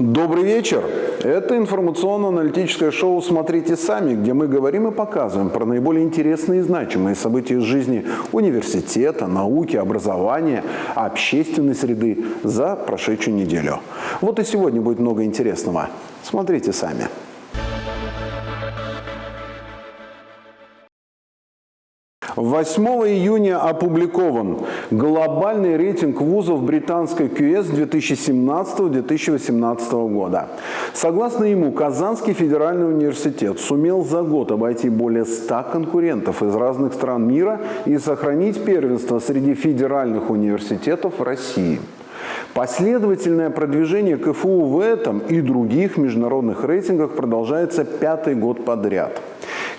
Добрый вечер! Это информационно-аналитическое шоу «Смотрите сами», где мы говорим и показываем про наиболее интересные и значимые события из жизни университета, науки, образования, общественной среды за прошедшую неделю. Вот и сегодня будет много интересного. Смотрите сами. 8 июня опубликован глобальный рейтинг вузов британской QS 2017-2018 года. Согласно ему, Казанский федеральный университет сумел за год обойти более 100 конкурентов из разных стран мира и сохранить первенство среди федеральных университетов России. Последовательное продвижение КФУ в этом и других международных рейтингах продолжается пятый год подряд –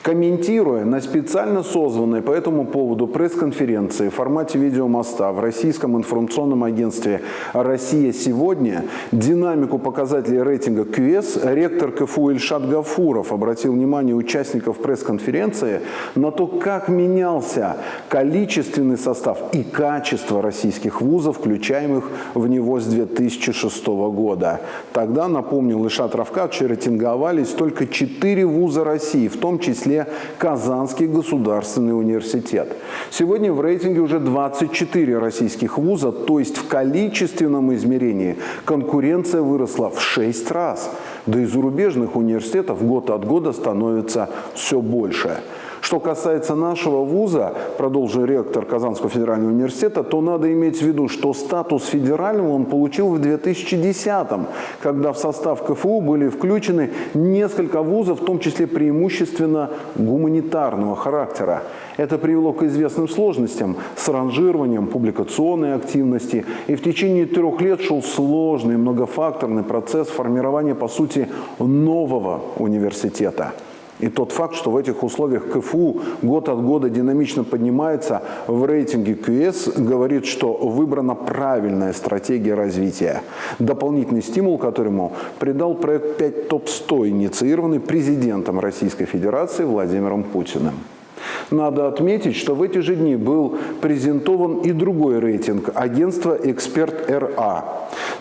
Комментируя на специально созванной по этому поводу пресс-конференции в формате видеомоста в российском информационном агентстве «Россия сегодня» динамику показателей рейтинга QS, ректор КФУ Ильшат Гафуров обратил внимание участников пресс-конференции на то, как менялся количественный состав и качество российских вузов, включаемых в него с 2006 года. Тогда, напомнил Ильшат Равкадович, рейтинговались только четыре вуза России, в том числе числе Казанский государственный университет. Сегодня в рейтинге уже 24 российских вуза, то есть в количественном измерении конкуренция выросла в 6 раз. Да и зарубежных университетов год от года становится все больше. Что касается нашего вуза, продолжил ректор Казанского федерального университета, то надо иметь в виду, что статус федерального он получил в 2010-м, когда в состав КФУ были включены несколько вузов, в том числе преимущественно гуманитарного характера. Это привело к известным сложностям с ранжированием публикационной активности. И в течение трех лет шел сложный многофакторный процесс формирования, по сути, нового университета. И тот факт, что в этих условиях КФУ год от года динамично поднимается в рейтинге QS, говорит, что выбрана правильная стратегия развития. Дополнительный стимул, которому придал проект 5 ТОП-100, инициированный президентом Российской Федерации Владимиром Путиным. Надо отметить, что в эти же дни был презентован и другой рейтинг агентства «Эксперт РА».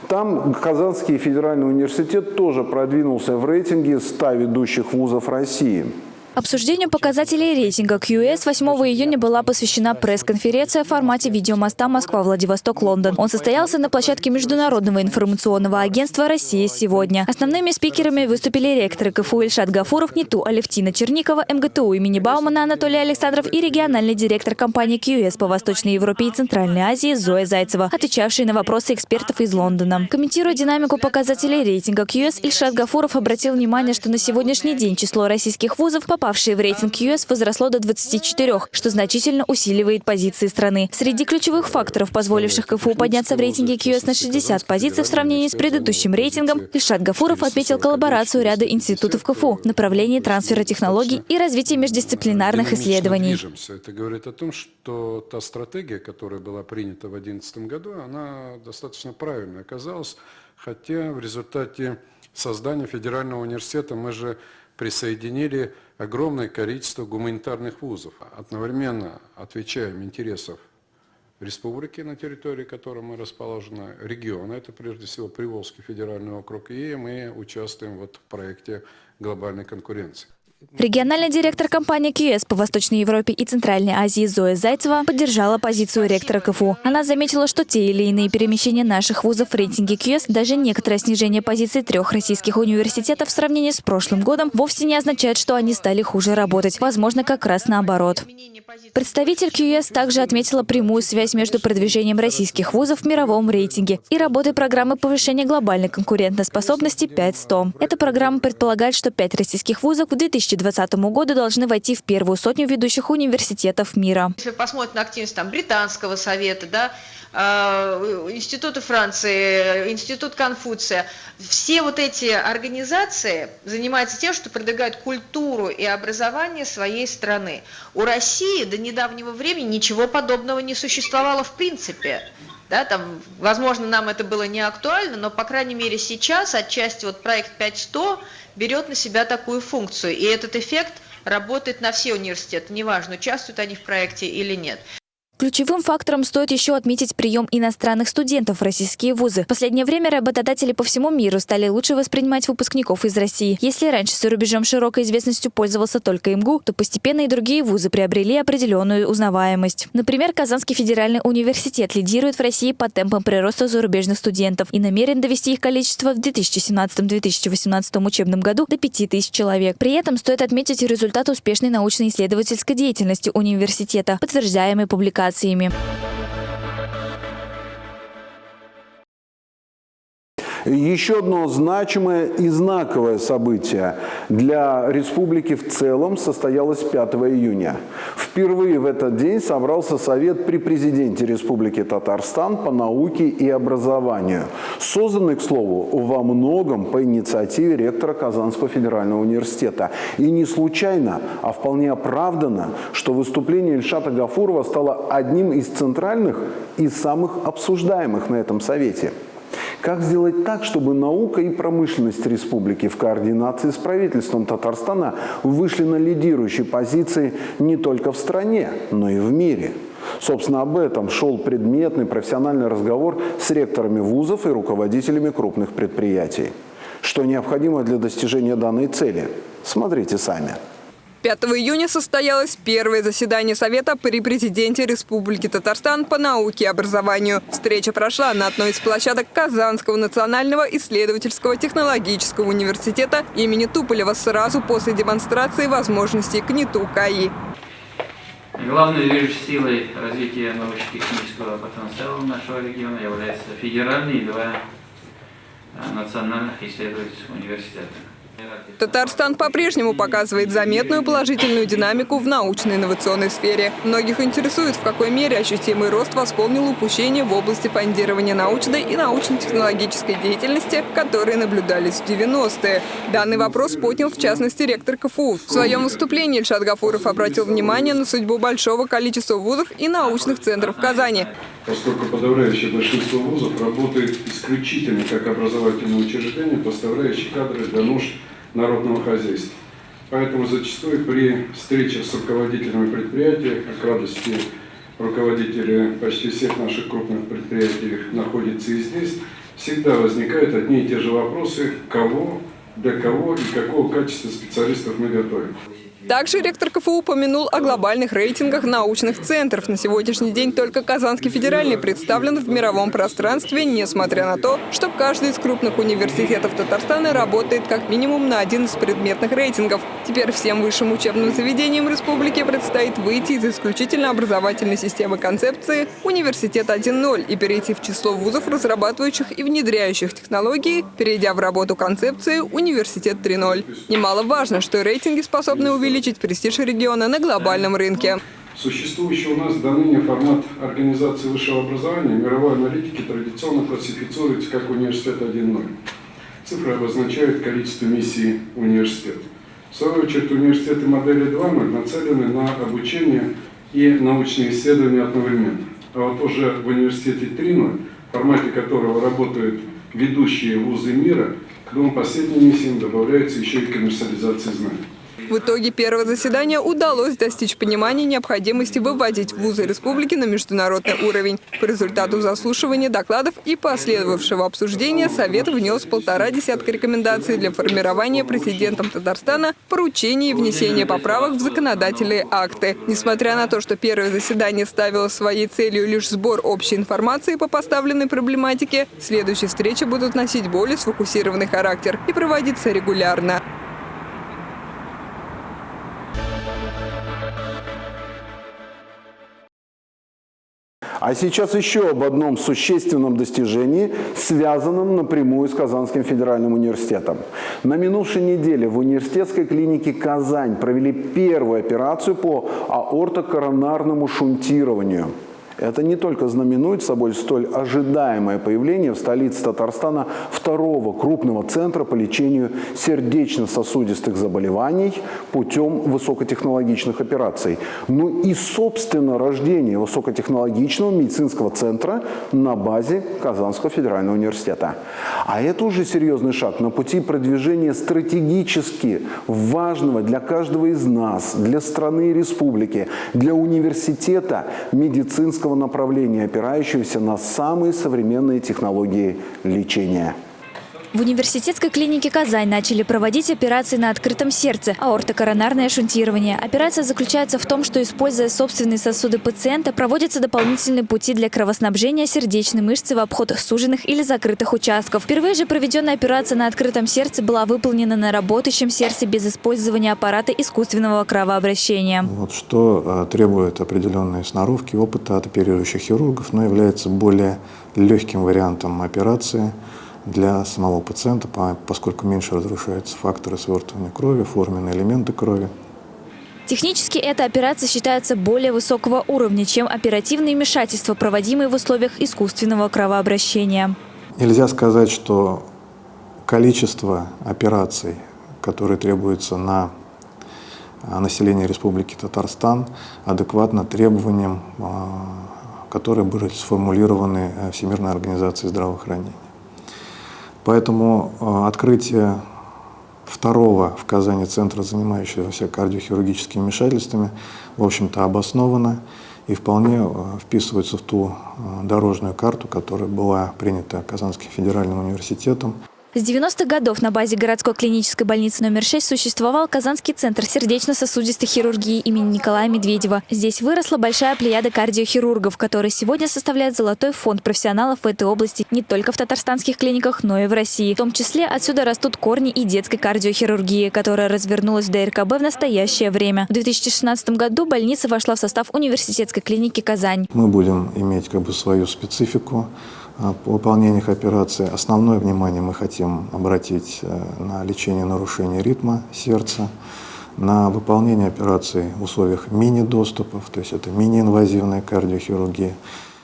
Там Казанский федеральный университет тоже продвинулся в рейтинге 100 ведущих вузов России. Обсуждению показателей рейтинга QS 8 июня была посвящена пресс-конференция в формате видеомоста Москва-Владивосток-Лондон. Он состоялся на площадке Международного информационного агентства «Россия сегодня». Основными спикерами выступили ректоры КФУ Ильшат Гафуров, НИТУ Алевтина Черникова, МГТУ имени Баумана Анатолий Александров и региональный директор компании QS по Восточной Европе и Центральной Азии Зоя Зайцева, отвечавшие на вопросы экспертов из Лондона. Комментируя динамику показателей рейтинга QS, Ильшат Гафуров обратил внимание, что на сегодняшний день число российских вузов попало попавшие в рейтинг US, возросло до 24, что значительно усиливает позиции страны. Среди ключевых факторов, позволивших КФУ подняться в рейтинге QS на 60 позиций в сравнении с предыдущим рейтингом, Ильшат Гафуров отметил коллаборацию ряда институтов КФУ направлении трансфера технологий и развития междисциплинарных исследований. Это говорит о том, что та стратегия, которая была принята в 2011 году, она достаточно правильной оказалась, хотя в результате создания федерального университета мы же присоединили огромное количество гуманитарных вузов, одновременно отвечаем интересов республики, на территории которой мы расположены, региона, это прежде всего Приволжский федеральный округ, и мы участвуем вот в проекте глобальной конкуренции. Региональный директор компании QS по Восточной Европе и Центральной Азии Зоя Зайцева поддержала позицию ректора КФУ. Она заметила, что те или иные перемещения наших вузов в рейтинге QS, даже некоторое снижение позиций трех российских университетов в сравнении с прошлым годом, вовсе не означает, что они стали хуже работать. Возможно, как раз наоборот. Представитель QS также отметила прямую связь между продвижением российских вузов в мировом рейтинге и работой программы повышения глобальной конкурентоспособности 5.100. Эта программа предполагает, что пять российских вузов к 2020 году должны войти в первую сотню ведущих университетов мира. Если посмотреть на активность там, британского совета, да, э, Института Франции, Институт Конфуция, все вот эти организации занимаются тем, что продвигают культуру и образование своей страны. У России до недавнего времени ничего подобного не существовало в принципе. Да, там, возможно, нам это было не актуально, но, по крайней мере, сейчас отчасти вот проект 5100 берет на себя такую функцию. И этот эффект работает на все университеты, неважно, участвуют они в проекте или нет. Ключевым фактором стоит еще отметить прием иностранных студентов в российские вузы. В последнее время работодатели по всему миру стали лучше воспринимать выпускников из России. Если раньше за рубежом широкой известностью пользовался только МГУ, то постепенно и другие вузы приобрели определенную узнаваемость. Например, Казанский федеральный университет лидирует в России по темпам прироста зарубежных студентов и намерен довести их количество в 2017-2018 учебном году до 5000 человек. При этом стоит отметить результат успешной научно-исследовательской деятельности университета, подтверждаемый публикациями. Еще одно значимое и знаковое событие для республики в целом состоялось 5 июня. Впервые в этот день собрался Совет при президенте Республики Татарстан по науке и образованию, созданный, к слову, во многом по инициативе ректора Казанского федерального университета. И не случайно, а вполне оправданно, что выступление Ильшата Гафурова стало одним из центральных и самых обсуждаемых на этом Совете. Как сделать так, чтобы наука и промышленность республики в координации с правительством Татарстана вышли на лидирующие позиции не только в стране, но и в мире? Собственно, об этом шел предметный профессиональный разговор с ректорами вузов и руководителями крупных предприятий. Что необходимо для достижения данной цели? Смотрите сами. 5 июня состоялось первое заседание Совета при президенте Республики Татарстан по науке и образованию. Встреча прошла на одной из площадок Казанского национального исследовательского технологического университета имени Туполева сразу после демонстрации возможностей КНИТУ КАИ. Главной движущей силой развития научно-технического потенциала нашего региона является федеральные два национальных исследовательских университета. Татарстан по-прежнему показывает заметную положительную динамику в научно-инновационной сфере. Многих интересует, в какой мере ощутимый рост восполнил упущения в области фондирования научной и научно-технологической деятельности, которые наблюдались в 90-е. Данный вопрос поднял в частности ректор КФУ. В своем выступлении Ильшат Гафуров обратил внимание на судьбу большого количества вузов и научных центров Казани. Поскольку подавляющее большинство вузов работает исключительно как образовательные учреждения, поставляющие кадры для нужд народного хозяйства. Поэтому зачастую при встречах с руководителями предприятий, как радости руководители почти всех наших крупных предприятий находятся и здесь, всегда возникают одни и те же вопросы, кого, для кого и какого качества специалистов мы готовим. Также ректор КФУ упомянул о глобальных рейтингах научных центров. На сегодняшний день только Казанский федеральный представлен в мировом пространстве, несмотря на то, что каждый из крупных университетов Татарстана работает как минимум на один из предметных рейтингов. Теперь всем высшим учебным заведениям республики предстоит выйти из исключительно образовательной системы концепции «Университет 1.0» и перейти в число вузов, разрабатывающих и внедряющих технологии, перейдя в работу концепции «Университет 3.0». Немаловажно, что рейтинги способны увеличить увеличить престиж региона на глобальном рынке. Существующий у нас до ныне формат организации высшего образования мировой аналитики традиционно классифицируется как университет 1.0. Цифры обозначают количество миссий университета. В свою очередь, университеты модели 2.0 нацелены на обучение и научные исследования одновременно. А вот уже в университете 3.0, в формате которого работают ведущие вузы мира, к двум последним миссиям добавляется еще и коммерциализация знаний. В итоге первого заседания удалось достичь понимания необходимости выводить вузы республики на международный уровень. По результату заслушивания докладов и последовавшего обсуждения Совет внес полтора десятка рекомендаций для формирования президентом Татарстана поручений и внесения поправок в законодательные акты. Несмотря на то, что первое заседание ставило своей целью лишь сбор общей информации по поставленной проблематике, следующие встречи будут носить более сфокусированный характер и проводиться регулярно. А сейчас еще об одном существенном достижении, связанном напрямую с Казанским федеральным университетом. На минувшей неделе в университетской клинике «Казань» провели первую операцию по аортокоронарному шунтированию – это не только знаменует собой столь ожидаемое появление в столице Татарстана второго крупного центра по лечению сердечно-сосудистых заболеваний путем высокотехнологичных операций, но и, собственно, рождение высокотехнологичного медицинского центра на базе Казанского федерального университета. А это уже серьезный шаг на пути продвижения стратегически важного для каждого из нас, для страны и республики, для университета медицинского медицинского направления, опирающегося на самые современные технологии лечения. В университетской клинике «Казань» начали проводить операции на открытом сердце – аортокоронарное шунтирование. Операция заключается в том, что, используя собственные сосуды пациента, проводятся дополнительные пути для кровоснабжения сердечной мышцы в обход суженных или закрытых участков. Впервые же проведенная операция на открытом сердце была выполнена на работающем сердце без использования аппарата искусственного кровообращения. Вот что э, требует определенной сноровки, опыта от оперирующих хирургов, но является более легким вариантом операции – для самого пациента, поскольку меньше разрушаются факторы свертывания крови, форменные элементы крови. Технически эта операция считается более высокого уровня, чем оперативные вмешательства, проводимые в условиях искусственного кровообращения. Нельзя сказать, что количество операций, которые требуются на а, население Республики Татарстан, адекватно требованиям, а, которые были сформулированы э, Всемирной организацией здравоохранения. Поэтому э, открытие второго в Казани центра, занимающегося кардиохирургическими вмешательствами, в общем-то обосновано и вполне э, вписывается в ту э, дорожную карту, которая была принята Казанским федеральным университетом. С 90-х годов на базе городской клинической больницы номер 6 существовал Казанский центр сердечно-сосудистой хирургии имени Николая Медведева. Здесь выросла большая плеяда кардиохирургов, которые сегодня составляют золотой фонд профессионалов в этой области не только в татарстанских клиниках, но и в России. В том числе отсюда растут корни и детской кардиохирургии, которая развернулась в ДРКБ в настоящее время. В 2016 году больница вошла в состав университетской клиники «Казань». Мы будем иметь как бы свою специфику выполнениях операции. Основное внимание мы хотим обратить э, на лечение нарушений ритма сердца, на выполнение операций в условиях мини-доступов, то есть это мини-инвазивная кардиохирургия.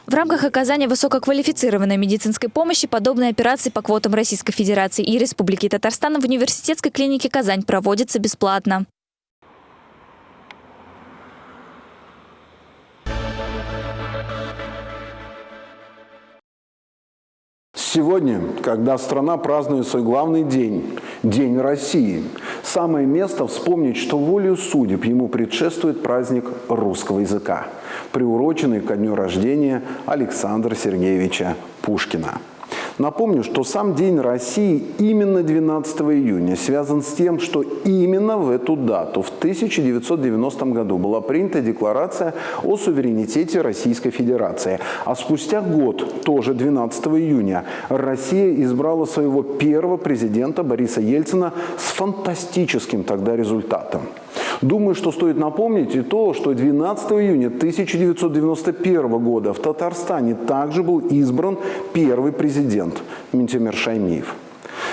В рамках оказания высококвалифицированной медицинской помощи подобные операции по квотам Российской Федерации и Республики Татарстан в университетской клинике «Казань» проводятся бесплатно. Сегодня, когда страна празднует свой главный день, День России, самое место вспомнить, что волею судеб ему предшествует праздник русского языка, приуроченный ко дню рождения Александра Сергеевича Пушкина. Напомню, что сам День России именно 12 июня связан с тем, что именно в эту дату, в 1990 году, была принята Декларация о суверенитете Российской Федерации. А спустя год, тоже 12 июня, Россия избрала своего первого президента Бориса Ельцина с фантастическим тогда результатом. Думаю, что стоит напомнить и то, что 12 июня 1991 года в Татарстане также был избран первый президент Ментимир Шаймиев.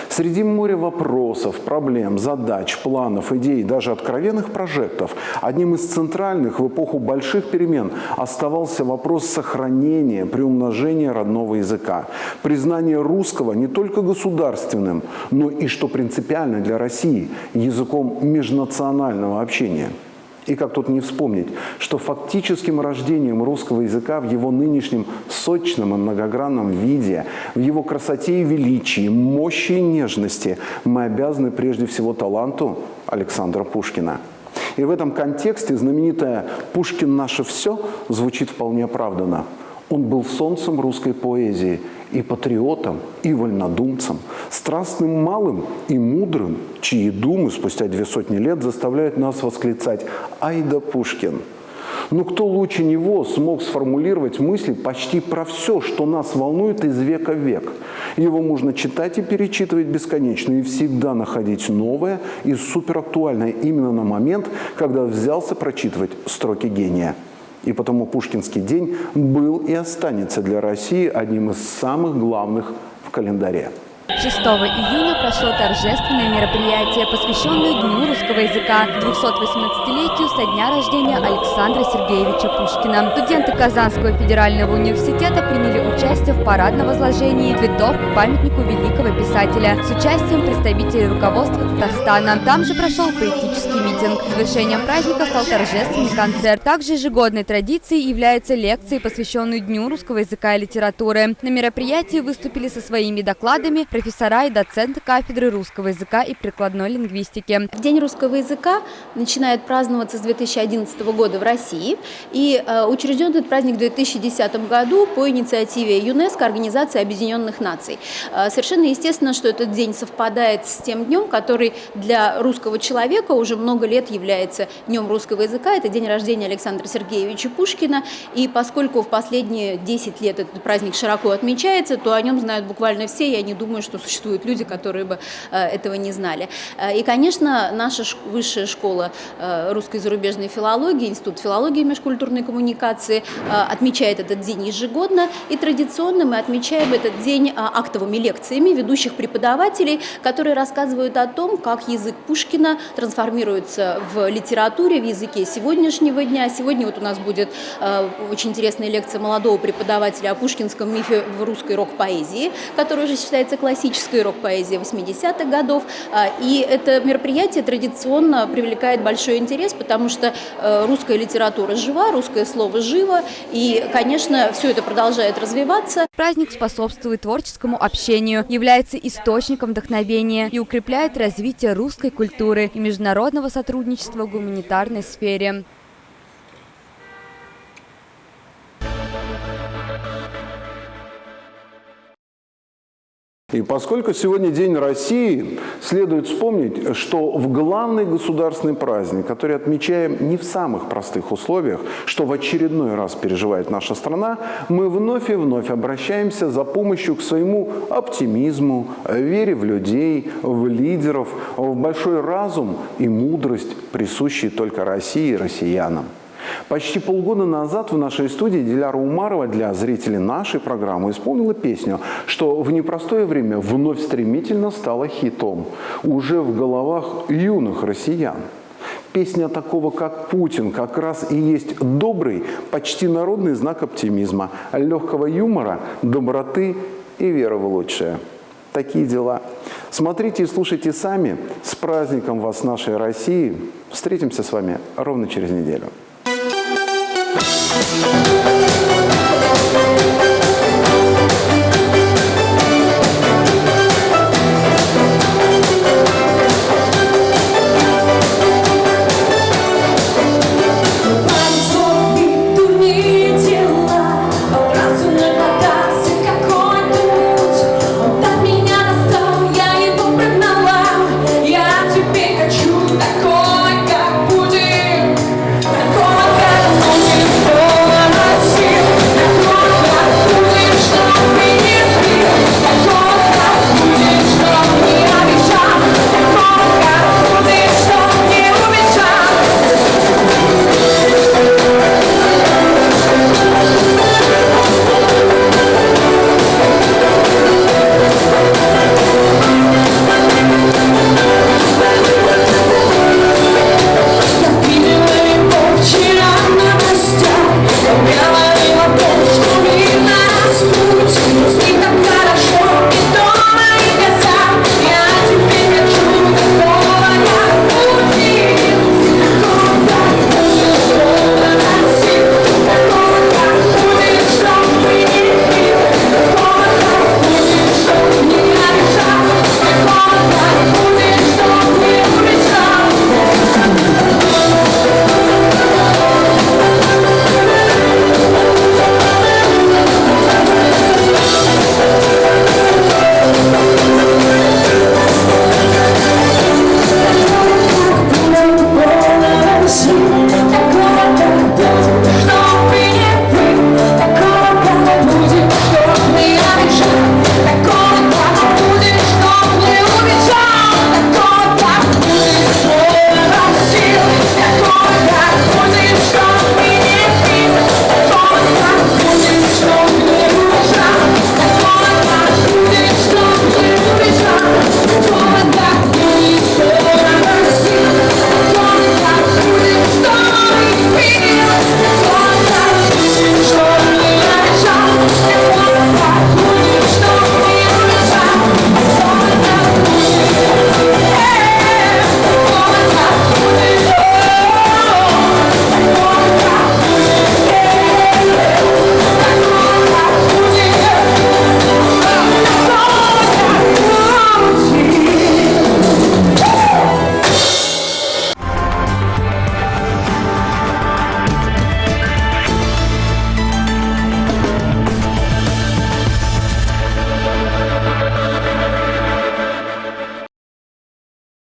Среди моря вопросов, проблем, задач, планов, идей, даже откровенных прожектов, одним из центральных в эпоху больших перемен оставался вопрос сохранения, приумножения родного языка, признания русского не только государственным, но и, что принципиально для России, языком межнационального общения. И как тут не вспомнить, что фактическим рождением русского языка в его нынешнем сочном и многогранном виде, в его красоте и величии, мощи и нежности мы обязаны прежде всего таланту Александра Пушкина. И в этом контексте знаменитая «Пушкин наше все» звучит вполне оправданно. Он был солнцем русской поэзии – и патриотом, и вольнодумцем, страстным малым и мудрым, чьи думы спустя две сотни лет заставляют нас восклицать «Айда Пушкин!». Но кто лучше него смог сформулировать мысли почти про все, что нас волнует из века в век? Его можно читать и перечитывать бесконечно и всегда находить новое и суперактуальное именно на момент, когда взялся прочитывать строки гения – и потому Пушкинский день был и останется для России одним из самых главных в календаре. 6 июня прошло торжественное мероприятие, посвященное Дню русского языка, 218-летию со дня рождения Александра Сергеевича Пушкина. Студенты Казанского федерального университета приняли участие в парадном возложении цветов к памятнику великого писателя с участием представителей руководства Татарстана. Там же прошел поэтический митинг. Завершением праздника стал торжественный концерт. Также ежегодной традицией является лекция, посвященная Дню русского языка и литературы. На мероприятии выступили со своими докладами профессора и доценты кафедры русского языка и прикладной лингвистики. День русского языка начинает праздноваться с 2011 года в России. И э, учрежден этот праздник в 2010 году по инициативе ЮНЕСКО, Организации Объединенных Наций. Э, совершенно естественно, что этот день совпадает с тем днем, который для русского человека уже много лет является Днем русского языка. Это день рождения Александра Сергеевича Пушкина. И поскольку в последние 10 лет этот праздник широко отмечается, то о нем знают буквально все. Я не думаю, что существуют люди, которые бы э, этого не знали. И, конечно, наша высшая школа русской зарубежной филологии, Институт филологии и межкультурной коммуникации отмечает этот день ежегодно. И традиционно мы отмечаем этот день актовыми лекциями ведущих преподавателей, которые рассказывают о том, как язык Пушкина трансформируется в литературе, в языке сегодняшнего дня. Сегодня вот у нас будет очень интересная лекция молодого преподавателя о пушкинском мифе в русской рок-поэзии, которая уже считается классической рок-поэзией 80-х годов. И это мероприятие традиционно привлекает большой интерес, потому что русская литература жива, русское слово живо, и, конечно, все это продолжает развиваться. Праздник способствует творческому общению, является источником вдохновения и укрепляет развитие русской культуры и международного сотрудничества в гуманитарной сфере. И поскольку сегодня День России, следует вспомнить, что в главный государственный праздник, который отмечаем не в самых простых условиях, что в очередной раз переживает наша страна, мы вновь и вновь обращаемся за помощью к своему оптимизму, вере в людей, в лидеров, в большой разум и мудрость, присущие только России и россиянам. Почти полгода назад в нашей студии Диляра Умарова для зрителей нашей программы исполнила песню, что в непростое время вновь стремительно стала хитом, уже в головах юных россиян. Песня такого, как Путин, как раз и есть добрый, почти народный знак оптимизма, легкого юмора, доброты и веры в лучшее. Такие дела. Смотрите и слушайте сами. С праздником вас, нашей России. Встретимся с вами ровно через неделю. Thank you.